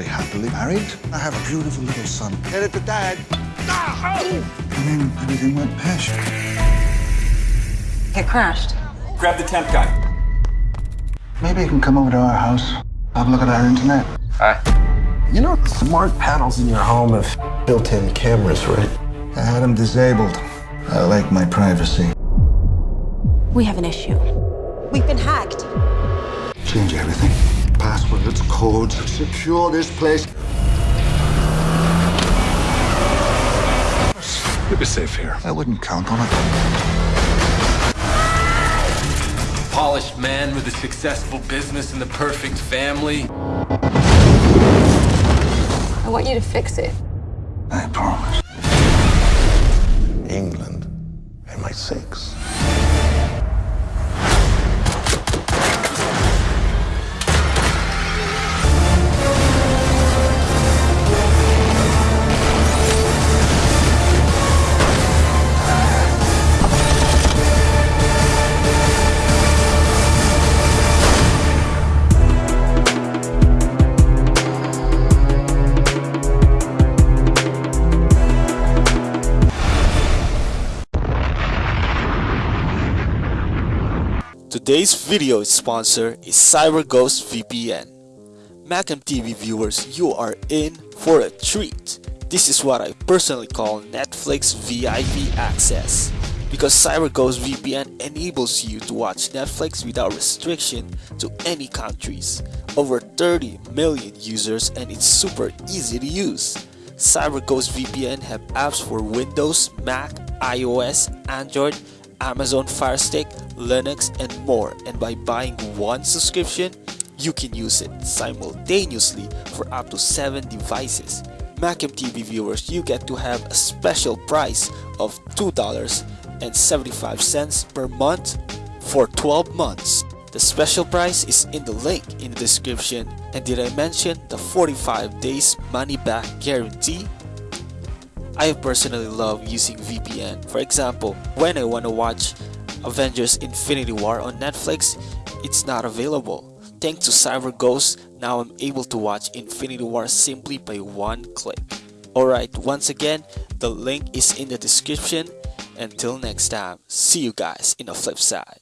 very happily married. I have a beautiful little son. Tell it to Dad. And then everything went pear-shaped. It crashed. Grab the temp guy. Maybe you can come over to our house, have a look at our internet. You know, smart panels in your home have built-in cameras, right? I had them disabled. I like my privacy. We have an issue. We've been hacked. Change everything. Passwords, codes, secure this place. You'll be safe here. I wouldn't count on it. Polished man with a successful business and the perfect family. I want you to fix it. I promise. England, MI6. Today's video sponsor is CyberGhost VPN. Macam TV viewers, you are in for a treat. This is what I personally call Netflix VIP access. Because CyberGhost VPN enables you to watch Netflix without restriction to any countries. Over 30 million users and it's super easy to use. CyberGhost VPN have apps for Windows, Mac, iOS, Android, Amazon Fire Stick, Linux, and more. And by buying one subscription, you can use it simultaneously for up to 7 devices. Macam TV viewers, you get to have a special price of $2.75 per month for 12 months. The special price is in the link in the description. And did I mention the 45 days money back guarantee? I personally love using VPN. For example, when I want to watch Avengers Infinity War on Netflix, it's not available. Thanks to CyberGhost, now I'm able to watch Infinity War simply by one click. Alright, once again, the link is in the description. Until next time, see you guys in the flip side.